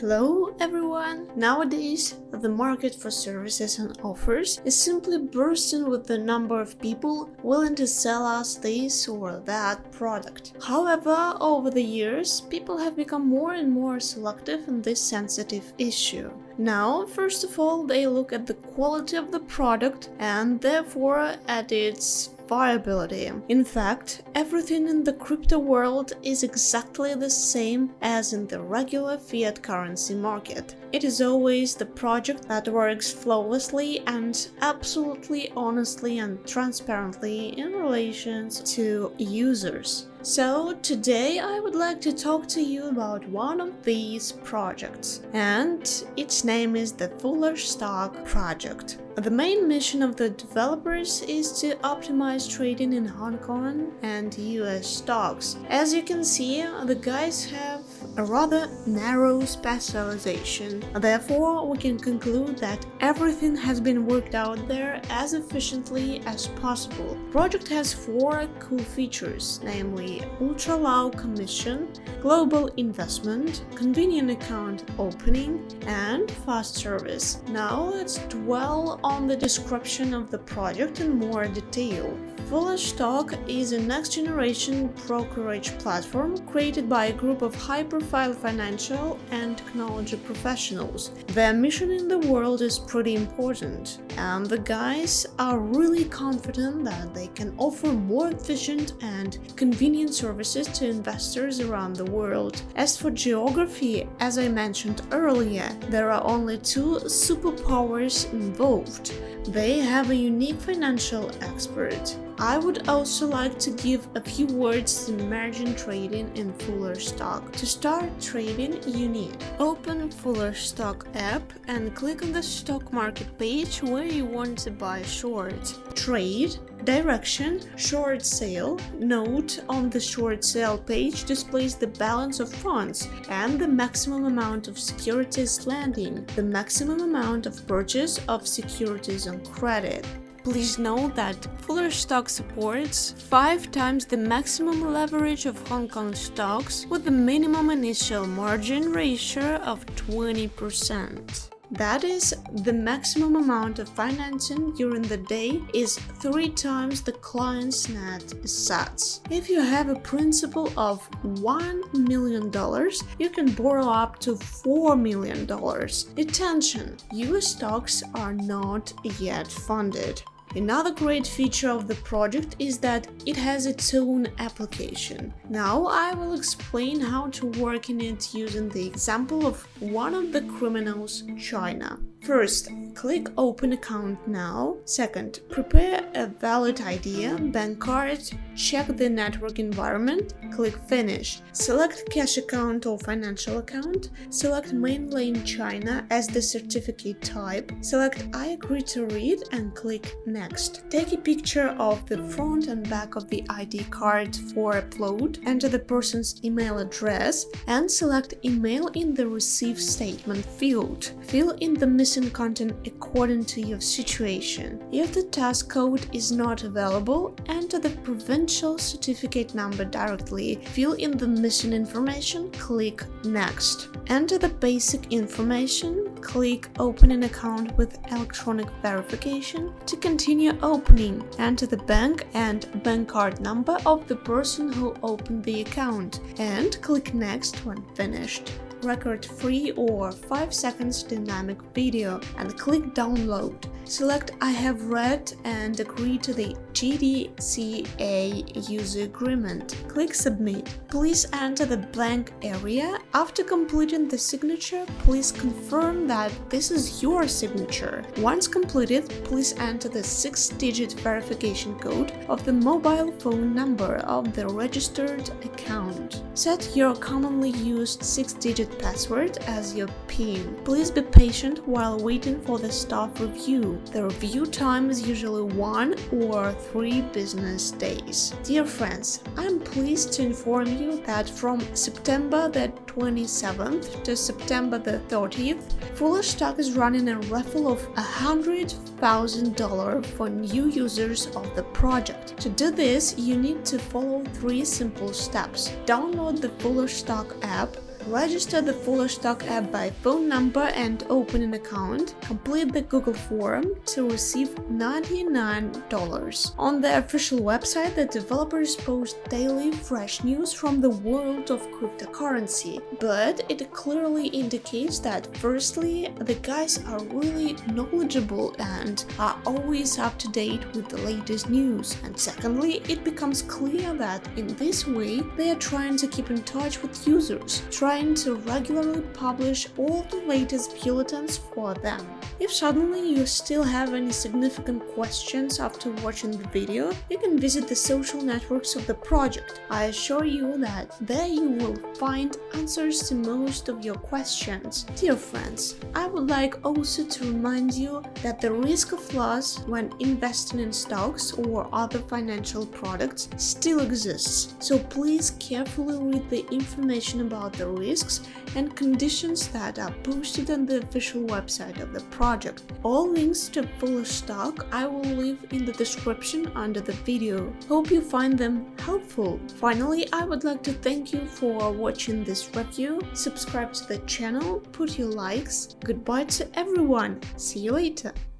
Hello everyone! Nowadays, the market for services and offers is simply bursting with the number of people willing to sell us this or that product. However, over the years, people have become more and more selective in this sensitive issue. Now, first of all, they look at the quality of the product and therefore at its viability. In fact, everything in the crypto world is exactly the same as in the regular fiat currency market. It is always the project that works flawlessly and absolutely honestly and transparently in relations to users. So today I would like to talk to you about one of these projects and its name is the Fuller Stock project. The main mission of the developers is to optimize trading in Hong Kong and US stocks. As you can see, the guys have a rather narrow specialization. Therefore, we can conclude that everything has been worked out there as efficiently as possible. The project has four cool features, namely ultra low commission, global investment, convenient account opening, and fast service. Now let's dwell on the description of the project in more detail. Fuller Stock is a next-generation brokerage platform created by a group of high-profile financial and technology professionals. Their mission in the world is pretty important, and the guys are really confident that they can offer more efficient and convenient services to investors around the world. As for geography, as I mentioned earlier, there are only two superpowers involved. They have a unique financial expert I would also like to give a few words to margin trading in Fuller Stock. To start trading, you need open Fuller Stock app and click on the stock market page where you want to buy short. Trade, direction, short sale. Note on the short sale page displays the balance of funds and the maximum amount of securities landing, the maximum amount of purchase of securities on credit. Please note that Fuller Stock supports 5 times the maximum leverage of Hong Kong stocks with a minimum initial margin ratio of 20%. That is, the maximum amount of financing during the day is 3 times the client's net assets. If you have a principal of $1 million, you can borrow up to $4 million. Attention! US stocks are not yet funded. Another great feature of the project is that it has its own application. Now I will explain how to work in it using the example of one of the criminals, China. First, click Open Account now. Second, prepare a valid ID, bank card, check the network environment, click Finish. Select Cash Account or Financial Account, select Mainland China as the certificate type, select I agree to read and click Next. Take a picture of the front and back of the ID card for upload, enter the person's email address and select Email in the Receive Statement field. Fill in the missing content according to your situation. If the task code is not available, enter the provincial certificate number directly, fill in the missing information, click Next. Enter the basic information, click Open an account with electronic verification. To continue opening, enter the bank and bank card number of the person who opened the account and click Next when finished record free or 5 seconds dynamic video and click download. Select I have read and agree to the GDCA user agreement. Click submit. Please enter the blank area. After completing the signature, please confirm that this is your signature. Once completed, please enter the 6-digit verification code of the mobile phone number of the registered account. Set your commonly used 6-digit password as your PIN. Please be patient while waiting for the staff review. The review time is usually 1 or 3 business days. Dear friends, I'm pleased to inform you that from September the 27th to September the 30th, Fuller Stock is running a raffle of $100,000 for new users of the project. To do this, you need to follow three simple steps. Download the Fuller Stock app Register the Followerstock app by phone number and open an account. Complete the Google form to receive $99. On the official website, the developers post daily fresh news from the world of cryptocurrency, but it clearly indicates that firstly, the guys are really knowledgeable and are always up to date with the latest news, and secondly, it becomes clear that in this way they are trying to keep in touch with users, trying to regularly publish all the latest bulletins for them. If suddenly you still have any significant questions after watching the video, you can visit the social networks of the project. I assure you that there you will find answers to most of your questions. Dear friends, I would like also to remind you that the risk of loss when investing in stocks or other financial products still exists, so please carefully read the information about the risks and conditions that are posted on the official website of the project. All links to Followerstock I will leave in the description under the video. Hope you find them helpful. Finally, I would like to thank you for watching this review, subscribe to the channel, put your likes. Goodbye to everyone, see you later.